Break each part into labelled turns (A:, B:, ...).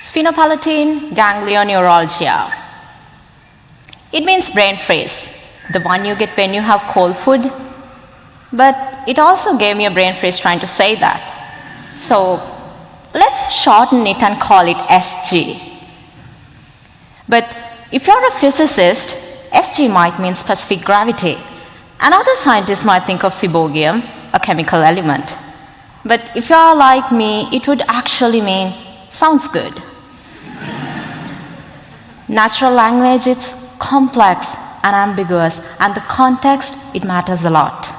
A: Sphenopalatine ganglioneuralgia. It means brain freeze, the one you get when you have cold food. But it also gave me a brain freeze trying to say that. So let's shorten it and call it SG. But if you're a physicist, SG might mean specific gravity. And other scientists might think of seaborgium, a chemical element. But if you're like me, it would actually mean sounds good. Natural language is complex and ambiguous, and the context, it matters a lot.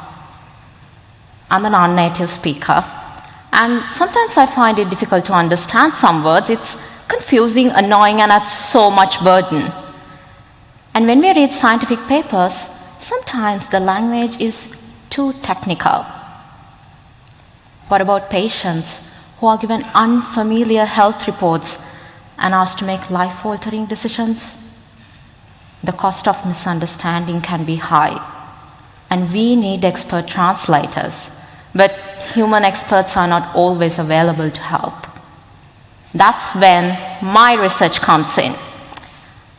A: I'm a non native speaker, and sometimes I find it difficult to understand some words. It's confusing, annoying, and adds so much burden. And when we read scientific papers, sometimes the language is too technical. What about patients who are given unfamiliar health reports and asked to make life altering decisions? The cost of misunderstanding can be high, and we need expert translators, but human experts are not always available to help. That's when my research comes in.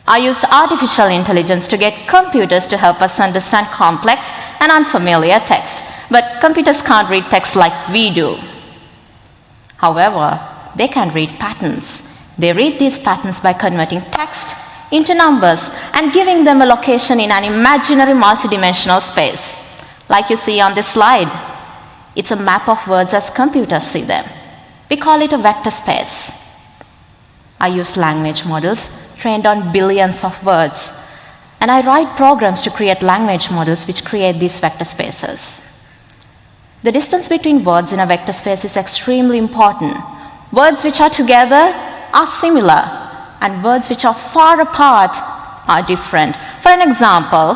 A: I use artificial intelligence to get computers to help us understand complex and unfamiliar text, but computers can't read text like we do. However, they can read patterns. They read these patterns by converting text into numbers and giving them a location in an imaginary multidimensional space. Like you see on this slide, it's a map of words as computers see them. We call it a vector space. I use language models trained on billions of words, and I write programs to create language models which create these vector spaces. The distance between words in a vector space is extremely important. Words which are together are similar, and words which are far apart are different. For an example,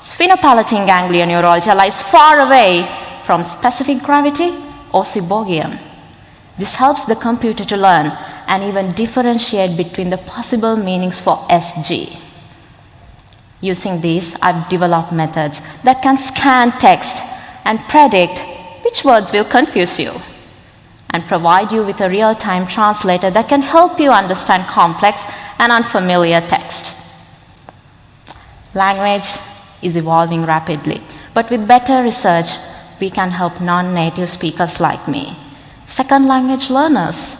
A: sphenopalatine ganglioneuralgia lies far away from specific gravity or seaborgium. This helps the computer to learn and even differentiate between the possible meanings for SG. Using these, I've developed methods that can scan text and predict which words will confuse you and provide you with a real time translator that can help you understand complex and unfamiliar text. Language is evolving rapidly, but with better research, we can help non native speakers like me, second language learners,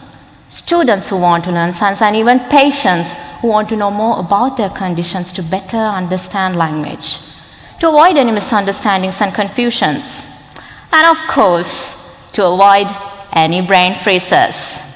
A: students who want to learn science, and even patients who want to know more about their conditions to better understand language, to avoid any misunderstandings and confusions, and of course, to avoid any brain freezes.